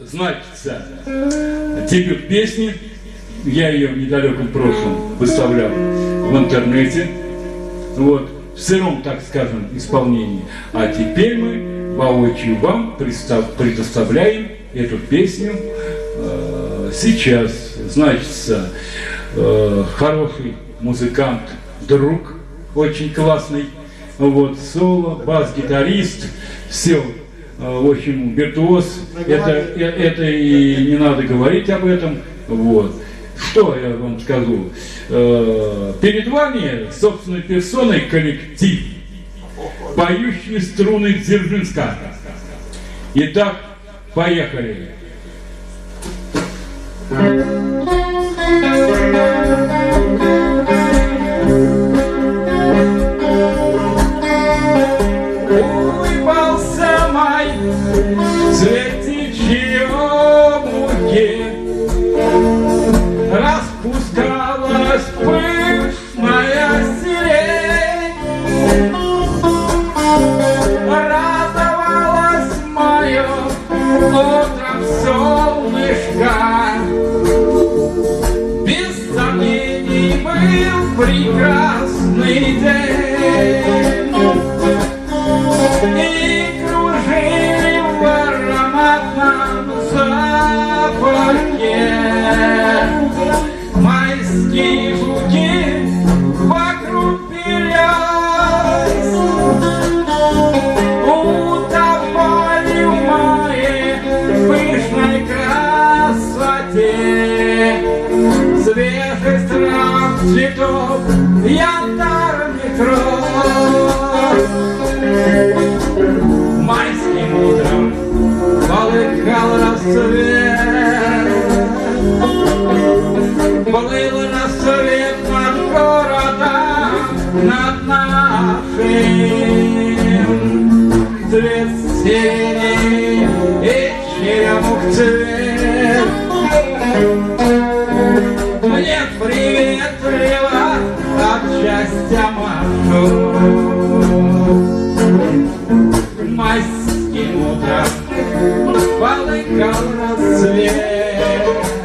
Значится, дебют песни, я ее в недалеком прошлом выставлял в интернете, вот, в сыром, так скажем, исполнении. А теперь мы воочию вам предоставляем эту песню э, сейчас. Значится, э, хороший музыкант, друг, очень классный, вот, соло, бас-гитарист, все, э, в общем, виртуоз, это, э, это и не надо говорить об этом, вот. Что я вам скажу? Э, перед вами собственной персоной коллектив, поющие струны Дзержинска. Итак, поехали. Улыбался прекрасный день. Цветов, янтарных роз Майским утром полыхал рассвет. Плыл рассвет над городом, над нашим. Цвет синий и черемух цвет. Мне майским утром полыхал рассвет.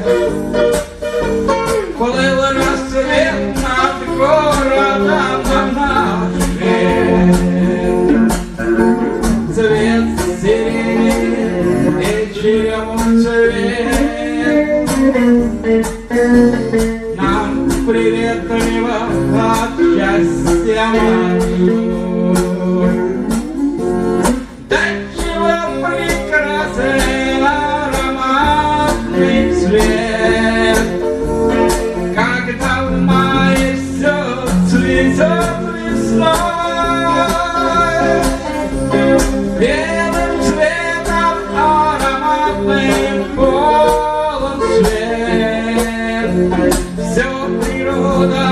Полон свет, Все природа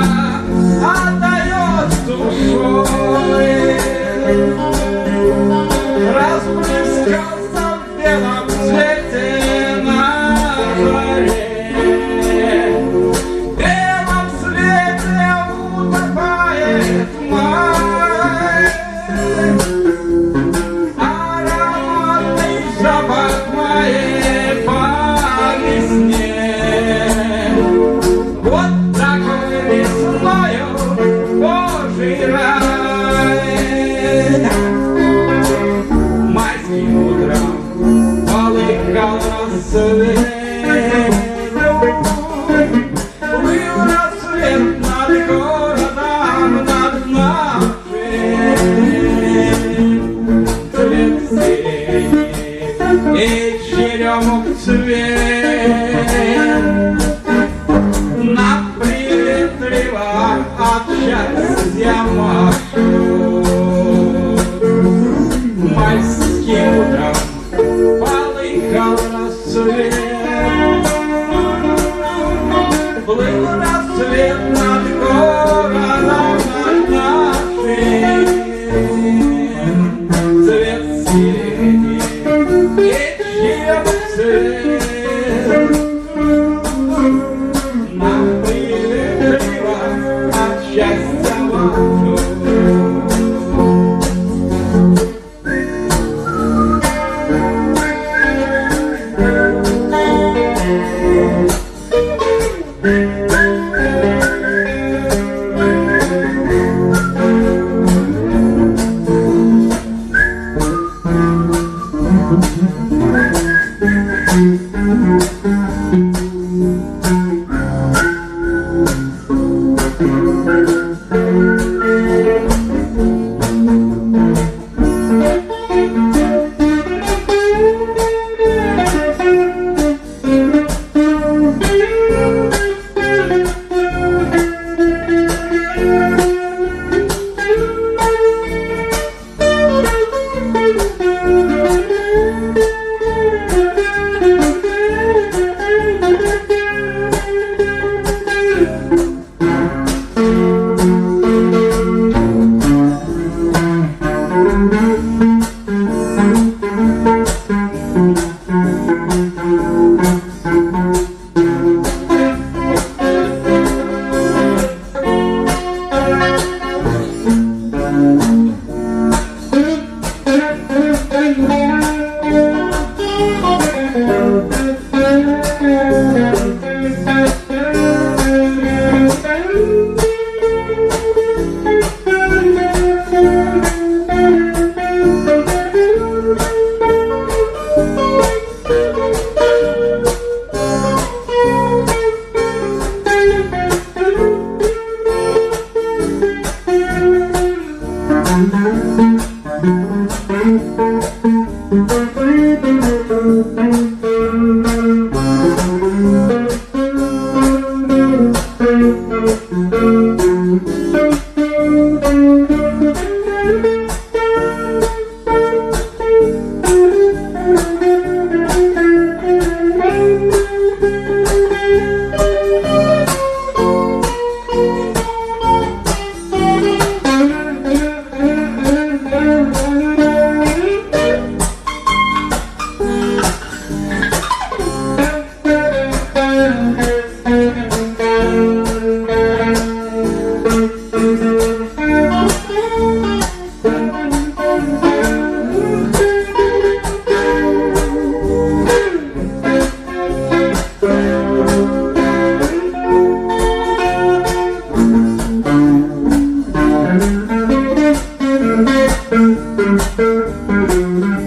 отдает душой. Müzik